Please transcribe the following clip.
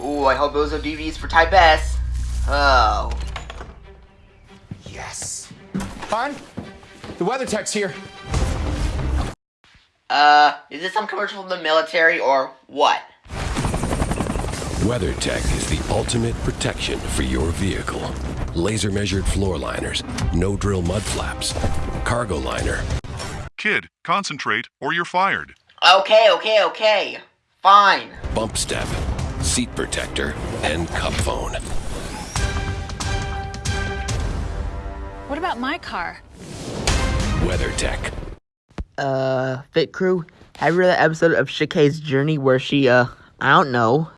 Ooh, I hope those are DVDs for Type S. Oh. Yes. Hon, the WeatherTech's here. Uh, is this some commercial from the military or what? WeatherTech is the ultimate protection for your vehicle. Laser measured floor liners, no drill mud flaps, cargo liner, Kid, concentrate or you're fired. Okay, okay, okay. Fine. bump step, seat protector, and CupFone. What about my car? WeatherTech. Uh, Fit Crew, have you read that episode of Shika's Journey where she, uh, I don't know,